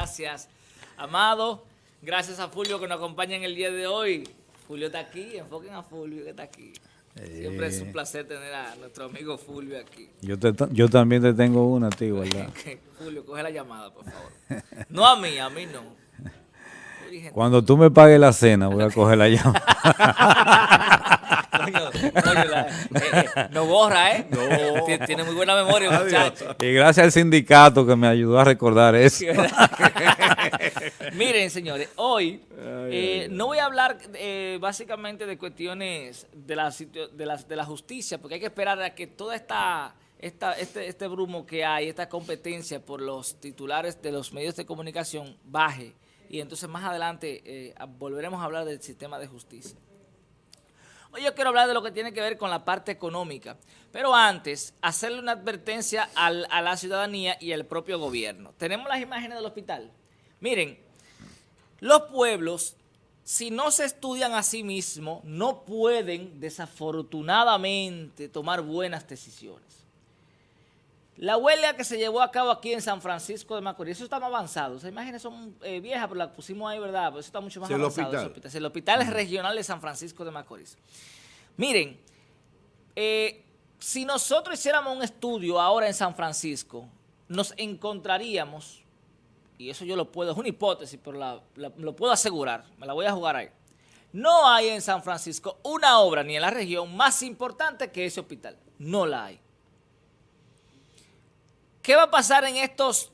Gracias, Amado. Gracias a Fulvio que nos acompaña en el día de hoy. Fulvio está aquí, enfoquen a Fulvio que está aquí. Siempre es un placer tener a nuestro amigo Fulvio aquí. Yo, yo también te tengo una, tío, ¿verdad? Fulvio, coge la llamada, por favor. No a mí, a mí no. Cuando tú me pagues la cena, voy a coger la llamada. Eh, eh, no borra, ¿eh? Tiene muy buena memoria, muchacho. Y gracias al sindicato que me ayudó a recordar eso. Miren, señores, hoy eh, no voy a hablar básicamente de cuestiones de la, de, la, de la justicia, porque hay que esperar a que toda esta... Esta, este, este brumo que hay, esta competencia por los titulares de los medios de comunicación baje y entonces más adelante volveremos a hablar del sistema de justicia. Hoy yo quiero hablar de lo que tiene que ver con la parte económica, pero antes, hacerle una advertencia a la ciudadanía y al propio gobierno. Tenemos las imágenes del hospital. Miren, los pueblos, si no se estudian a sí mismos, no pueden desafortunadamente tomar buenas decisiones. La huelga que se llevó a cabo aquí en San Francisco de Macorís, eso está más avanzado. Esas imágenes son eh, viejas, pero las pusimos ahí, ¿verdad? Pero eso está mucho más avanzado. El hospital. el hospital regional de San Francisco de Macorís. Miren, eh, si nosotros hiciéramos un estudio ahora en San Francisco, nos encontraríamos, y eso yo lo puedo, es una hipótesis, pero lo puedo asegurar, me la voy a jugar ahí. No hay en San Francisco una obra ni en la región más importante que ese hospital. No la hay. ¿Qué va a pasar en estos,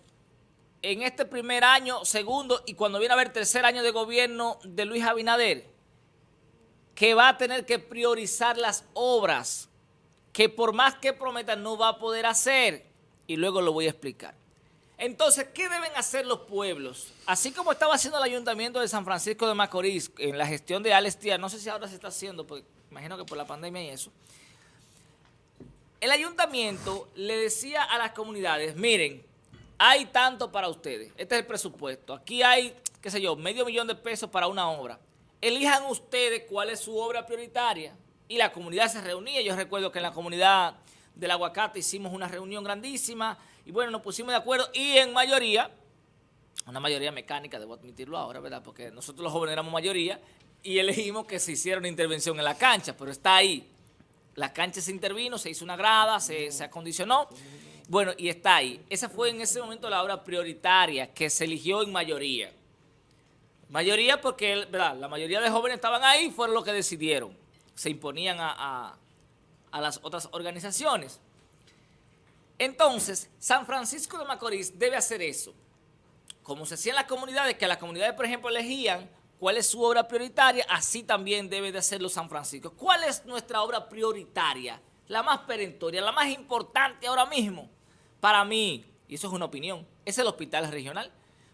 en este primer año, segundo y cuando viene a haber tercer año de gobierno de Luis Abinader? Que va a tener que priorizar las obras que por más que prometa no va a poder hacer. Y luego lo voy a explicar. Entonces, ¿qué deben hacer los pueblos? Así como estaba haciendo el Ayuntamiento de San Francisco de Macorís en la gestión de Alex no sé si ahora se está haciendo, porque imagino que por la pandemia y eso, el ayuntamiento le decía a las comunidades, miren, hay tanto para ustedes, este es el presupuesto, aquí hay, qué sé yo, medio millón de pesos para una obra. Elijan ustedes cuál es su obra prioritaria. Y la comunidad se reunía, yo recuerdo que en la comunidad del aguacate hicimos una reunión grandísima y bueno, nos pusimos de acuerdo y en mayoría, una mayoría mecánica, debo admitirlo ahora, ¿verdad? Porque nosotros los jóvenes éramos mayoría y elegimos que se hiciera una intervención en la cancha, pero está ahí la cancha se intervino, se hizo una grada, se, acondicionó. Bueno, y está ahí. Esa fue en ese momento la obra prioritaria que se eligió en mayoría. Mayoría porque la mayoría de jóvenes estaban ahí, fueron los que decidieron. Se imponían a, a las otras organizaciones. Entonces, San Francisco de Macorís debe hacer eso. Como se hacía en las comunidades, que las comunidades, por ejemplo, elegían cuál es su obra prioritaria, así también debe de hacerlo San Francisco. ¿Cuál es nuestra obra prioritaria? La más perentoria, la más importante ahora mismo. Para mí, y eso es una opinión, es el hospital regional.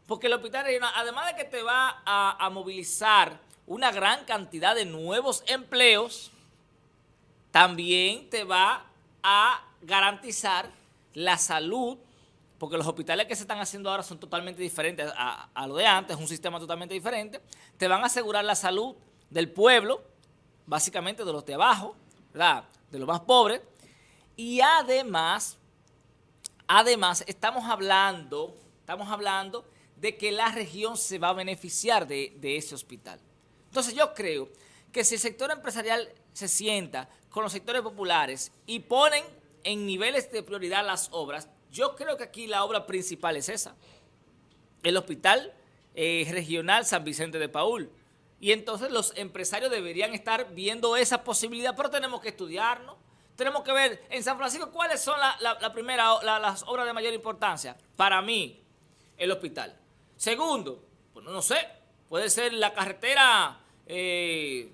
Porque el hospital regional, además de que te va a, movilizar una gran cantidad de nuevos empleos, también te va a garantizar la salud porque los hospitales que se están haciendo ahora son totalmente diferentes a, lo de antes, es un sistema totalmente diferente, te van a asegurar la salud del pueblo, básicamente de los de abajo, ¿verdad? de los más pobres, y además, además estamos hablando, estamos hablando de que la región se va a beneficiar de ese hospital. Entonces yo creo que si el sector empresarial se sienta con los sectores populares y ponen en niveles de prioridad las obras, yo creo que aquí la obra principal es esa, el Hospital eh, Regional San Vicente de Paul. Y entonces los empresarios deberían estar viendo esa posibilidad, pero tenemos que estudiarnos. Tenemos que ver en San Francisco cuáles son la, primera, las obras de mayor importancia. Para mí, el hospital. Segundo, pues no sé, puede ser la carretera eh,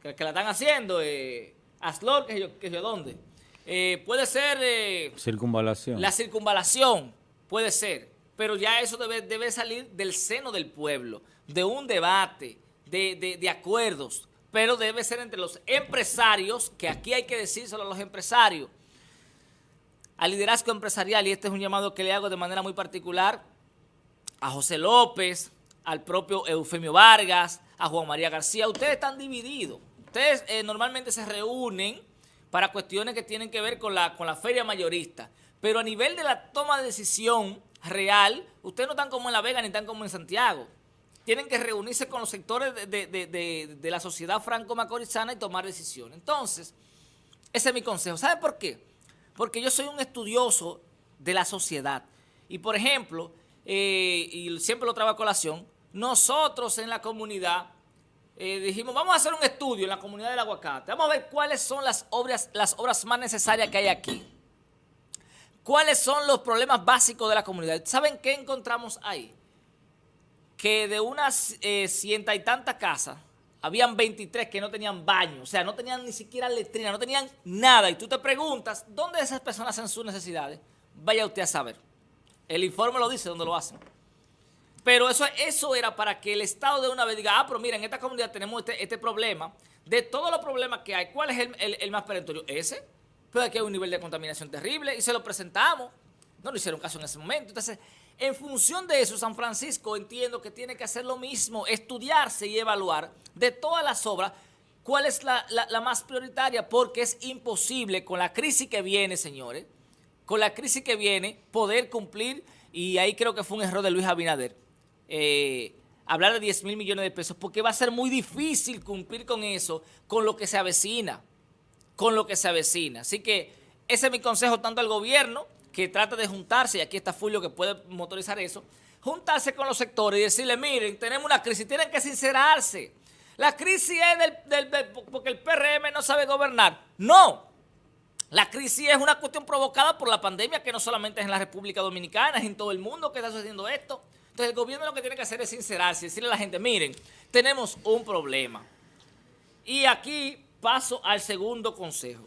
que, la están haciendo, eh, Aslor, que yo, que yo dónde. Eh, puede ser... Eh, circunvalación. La circunvalación, puede ser. Pero ya eso debe, debe salir del seno del pueblo, de un debate, de, de, acuerdos. Pero debe ser entre los empresarios, que aquí hay que decírselo a los empresarios, al liderazgo empresarial, y este es un llamado que le hago de manera muy particular a José López, al propio Eufemio Vargas, a Juan María García. Ustedes están divididos. Ustedes eh, normalmente se reúnen para cuestiones que tienen que ver con la, con la feria mayorista. Pero a nivel de la toma de decisión real, ustedes no están como en La Vega ni están como en Santiago. Tienen que reunirse con los sectores de, la sociedad franco-macorizana y tomar decisiones. Entonces, ese es mi consejo. ¿Sabe por qué? Porque yo soy un estudioso de la sociedad. Y, por ejemplo, eh, y siempre lo traigo a colación, nosotros en la comunidad eh, dijimos, vamos a hacer un estudio en la comunidad del aguacate. Vamos a ver cuáles son las obras, las obras más necesarias que hay aquí. ¿Cuáles son los problemas básicos de la comunidad? ¿Saben qué encontramos ahí? Que de unas eh, cienta y tantas casas, habían 23 que no tenían baño, o sea, no tenían ni siquiera letrina, no tenían nada. Y tú te preguntas, ¿dónde esas personas hacen sus necesidades? Vaya usted a saber. El informe lo dice, ¿dónde lo hacen? Pero eso, eso era para que el Estado de una vez diga, ah, pero mira, en esta comunidad tenemos este, este problema. De todos los problemas que hay, ¿cuál es el, el más perentorio? Ese. Pero aquí hay un nivel de contaminación terrible y se lo presentamos. No lo hicieron caso en ese momento. Entonces, en función de eso, San Francisco entiendo que tiene que hacer lo mismo, estudiarse y evaluar de todas las obras cuál es la, más prioritaria, porque es imposible con la crisis que viene, señores, con la crisis que viene, poder cumplir, y ahí creo que fue un error de Luis Abinader, eh, hablar de 10 mil millones de pesos, porque va a ser muy difícil cumplir con eso, con lo que se avecina con lo que se avecina. Así que ese es mi consejo tanto al gobierno, que trata de juntarse, y aquí está Fulio que puede motorizar eso, juntarse con los sectores y decirle, miren, tenemos una crisis, tienen que sincerarse. La crisis es del, porque el PRM no sabe gobernar. No, la crisis es una cuestión provocada por la pandemia que no solamente es en la República Dominicana, es en todo el mundo que está sucediendo esto. Entonces el gobierno lo que tiene que hacer es sincerarse, decirle a la gente, miren, tenemos un problema. Y aquí paso al segundo consejo.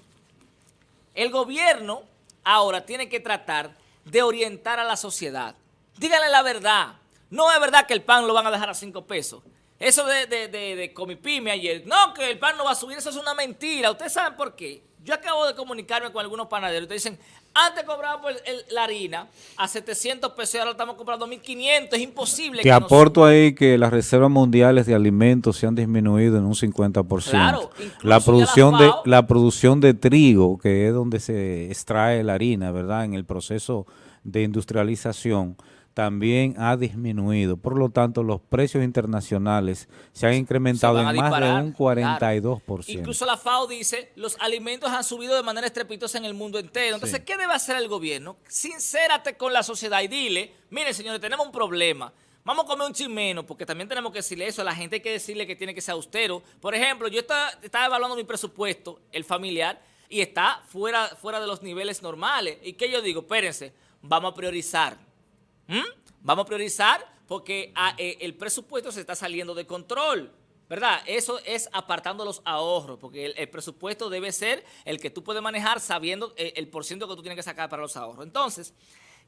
El gobierno ahora tiene que tratar de orientar a la sociedad. Díganle la verdad. No es verdad que el pan lo van a dejar a cinco pesos. Eso de, de, de, de Comipime ayer, no, que el pan no va a subir, eso es una mentira. ¿Ustedes saben por qué? Yo acabo de comunicarme con algunos panaderos. Ustedes dicen, antes cobrábamos la harina a 700 pesos y ahora estamos comprando 1.500. Es imposible. Te aporto ahí que las reservas mundiales de alimentos se han disminuido en un 50%. Claro, la producción, de, la producción de trigo, que es donde se extrae la harina, ¿verdad? En el proceso de industrialización también ha disminuido. Por lo tanto, los precios internacionales se han incrementado en más de un 42%. Incluso la FAO dice, los alimentos han subido de manera estrepitosa en el mundo entero. Entonces, ¿qué debe hacer el gobierno? Sincérate con la sociedad y dile, mire señores, tenemos un problema. Vamos a comer un chimeno, porque también tenemos que decirle eso. A la gente hay que decirle que tiene que ser austero. Por ejemplo, yo estaba, evaluando mi presupuesto, el familiar, y está fuera, fuera de los niveles normales. ¿Y qué yo digo? Espérense, vamos a priorizar ¿Mm? Vamos a priorizar porque ah, eh, el presupuesto se está saliendo de control. ¿Verdad? Eso es apartando los ahorros, porque el, presupuesto debe ser el que tú puedes manejar sabiendo eh, el, por ciento que tú tienes que sacar para los ahorros. Entonces,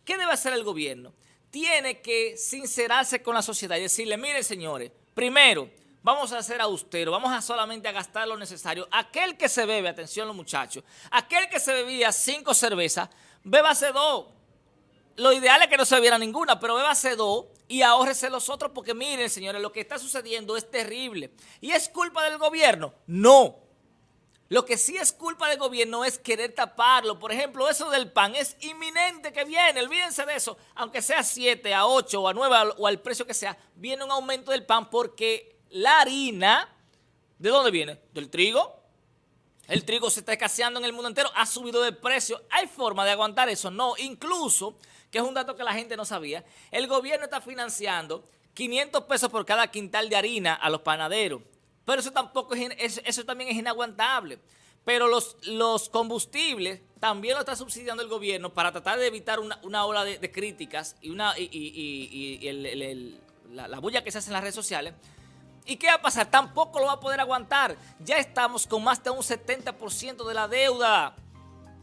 ¿qué debe hacer el gobierno? Tiene que sincerarse con la sociedad y decirle, miren señores, primero, vamos a ser austeros, vamos a solamente a gastar lo necesario. Aquel que se bebe, atención los muchachos, aquel que se bebía cinco cervezas, bébase dos, lo ideal es que no se viera ninguna, pero bébase dos y ahórrese los otros porque miren, señores, lo que está sucediendo es terrible. ¿Y es culpa del gobierno? No. Lo que sí es culpa del gobierno es querer taparlo. Por ejemplo, eso del pan es inminente que viene. Olvídense de eso. Aunque sea 7, a 8 o a 9 o al precio que sea, viene un aumento del pan porque la harina, ¿de dónde viene? Del trigo. El trigo se está escaseando en el mundo entero, ha subido de precio. ¿Hay forma de aguantar eso? No, incluso que es un dato que la gente no sabía, el gobierno está financiando 500 pesos por cada quintal de harina a los panaderos. Pero eso tampoco es, eso también es inaguantable. Pero los, los combustibles también lo está subsidiando el gobierno para tratar de evitar una, ola de, críticas y, una, y, la, la bulla que se hace en las redes sociales. ¿Y qué va a pasar? Tampoco lo va a poder aguantar. Ya estamos con más de un 70% de la deuda.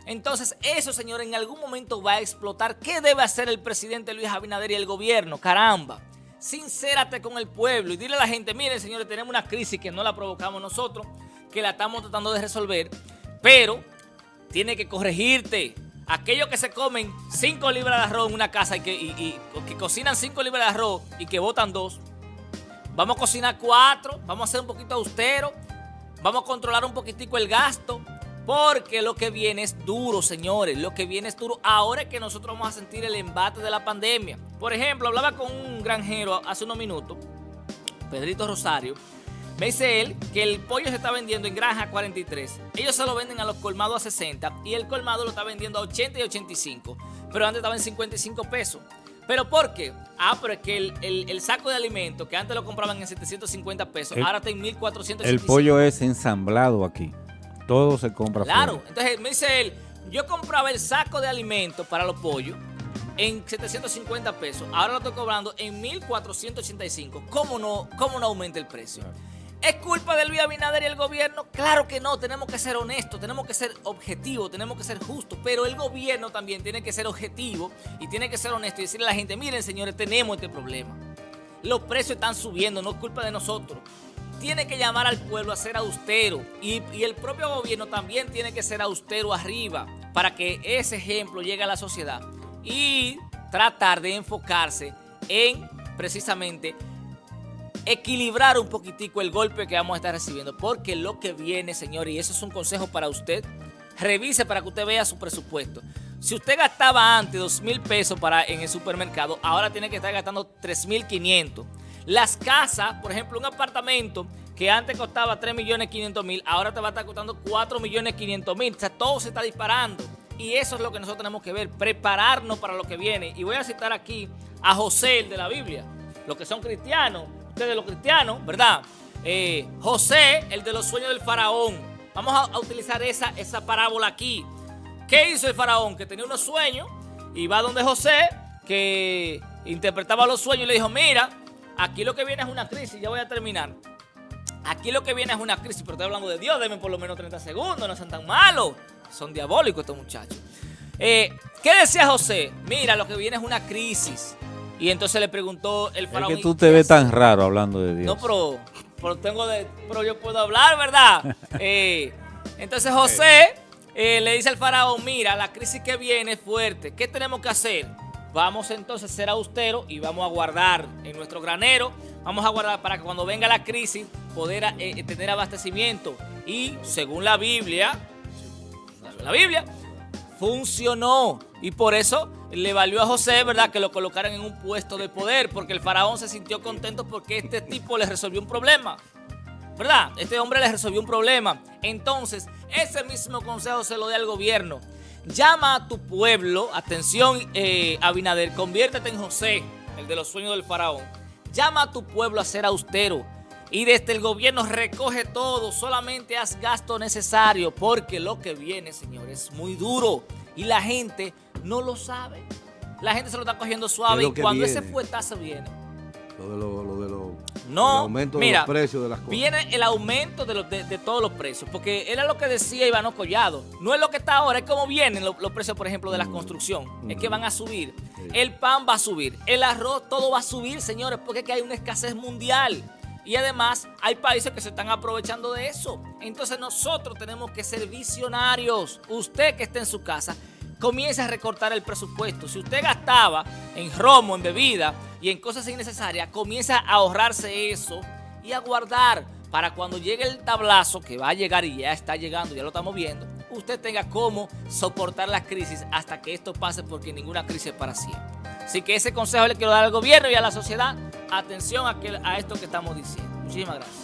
Entonces, eso, señor, en algún momento va a explotar. ¿Qué debe hacer el presidente Luis Abinader y el gobierno? Caramba, sincérate con el pueblo y dile a la gente, miren, señores, tenemos una crisis que no la provocamos nosotros, que la estamos tratando de resolver, pero tiene que corregirte. Aquellos que se comen 5 libras de arroz en una casa y que, cocinan 5 libras de arroz y que botan dos, vamos a cocinar 4, vamos a ser un poquito austeros, vamos a controlar un poquitico el gasto, Porque lo que viene es duro, señores. Lo que viene es duro. Ahora es que nosotros vamos a sentir el embate de la pandemia. Por ejemplo, hablaba con un granjero hace unos minutos, Pedrito Rosario. Me dice él que el pollo se está vendiendo en granja 43. Ellos se lo venden a los colmados a 60 y el colmado lo está vendiendo a 80 y 85. Pero antes estaba en 55 pesos. ¿Pero por qué? Ah, pero es que el, saco de alimentos que antes lo compraban en 750 pesos, ahora está en 1485. El pollo es ensamblado aquí. Todo se compra Claro, entonces me dice él, yo compraba el saco de alimentos para los pollos en 750 pesos, ahora lo estoy cobrando en 1485. ¿Cómo no, cómo no aumenta el precio? ¿Es culpa de Luis Abinader y el gobierno? Claro que no, tenemos que ser honestos, tenemos que ser objetivos, tenemos que ser justos, pero el gobierno también tiene que ser objetivo y tiene que ser honesto y decirle a la gente, miren señores, tenemos este problema. Los precios están subiendo, no es culpa de nosotros tiene que llamar al pueblo a ser austero y, el propio gobierno también tiene que ser austero arriba para que ese ejemplo llegue a la sociedad y tratar de enfocarse en precisamente equilibrar un poquitico el golpe que vamos a estar recibiendo porque lo que viene, señor, y eso es un consejo para usted, revise para que usted vea su presupuesto. Si usted gastaba antes 2 mil pesos para, en el supermercado, ahora tiene que estar gastando 3 mil 500 las casas, por ejemplo, un apartamento que antes costaba 3 millones 500 mil, ahora te va a estar costando 4 millones 500 mil. O sea, todo se está disparando. Y eso es lo que nosotros tenemos que ver, prepararnos para lo que viene. Y voy a citar aquí a José, el de la Biblia. Los que son cristianos, ustedes los cristianos, ¿verdad? Eh, José, el de los sueños del faraón. Vamos a, utilizar esa, esa parábola aquí. ¿Qué hizo el faraón? Que tenía unos sueños y va donde José, que interpretaba los sueños y le dijo, mira, Aquí lo que viene es una crisis, ya voy a terminar. Aquí lo que viene es una crisis, pero estoy hablando de Dios, denme por lo menos 30 segundos, no son tan malos. Son diabólicos estos muchachos. Eh, ¿Qué decía José? Mira, lo que viene es una crisis. Y entonces le preguntó el faraón. Es que tú te ves tan raro hablando de Dios. No, pero, pero tengo de, pero yo puedo hablar, ¿verdad? Eh, entonces José eh, le dice al faraón, mira, la crisis que viene es fuerte. ¿Qué tenemos que hacer? Vamos entonces a ser austeros y vamos a guardar en nuestro granero, vamos a guardar para que cuando venga la crisis poder eh, eh, tener abastecimiento. Y según la Biblia, la Biblia, funcionó. Y por eso le valió a José, ¿verdad?, que lo colocaran en un puesto de poder, porque el faraón se sintió contento porque este tipo le resolvió un problema. ¿Verdad? Este hombre le resolvió un problema. Entonces, ese mismo consejo se lo da al gobierno. Llama a tu pueblo, atención eh, Abinader, conviértete en José, el de los sueños del faraón. Llama a tu pueblo a ser austero y desde el gobierno recoge todo, solamente haz gasto necesario porque lo que viene, señores, es muy duro y la gente no lo sabe. La gente se lo está cogiendo suave y cuando ese fuetazo viene. Lo de lo, de lo no, aumento de los precios de las cosas. Viene el aumento de, de, todos los precios, porque era lo que decía Iván Collado. No es lo que está ahora, es como vienen los, precios, por ejemplo, de la mm. construcción. Es que mm. van a subir. El pan va a subir. El arroz, todo va a subir, señores, porque es que hay una escasez mundial. Y además hay países que se están aprovechando de eso. Entonces nosotros tenemos que ser visionarios. Usted que esté en su casa, comience a recortar el presupuesto. Si usted gastaba en romo, en bebida, y en cosas innecesarias, comienza a ahorrarse eso y a guardar para cuando llegue el tablazo, que va a llegar y ya está llegando, ya lo estamos viendo, usted tenga cómo soportar la crisis hasta que esto pase porque ninguna crisis es para siempre. Así que ese consejo le quiero dar al gobierno y a la sociedad. Atención a, a esto que estamos diciendo. Muchísimas gracias.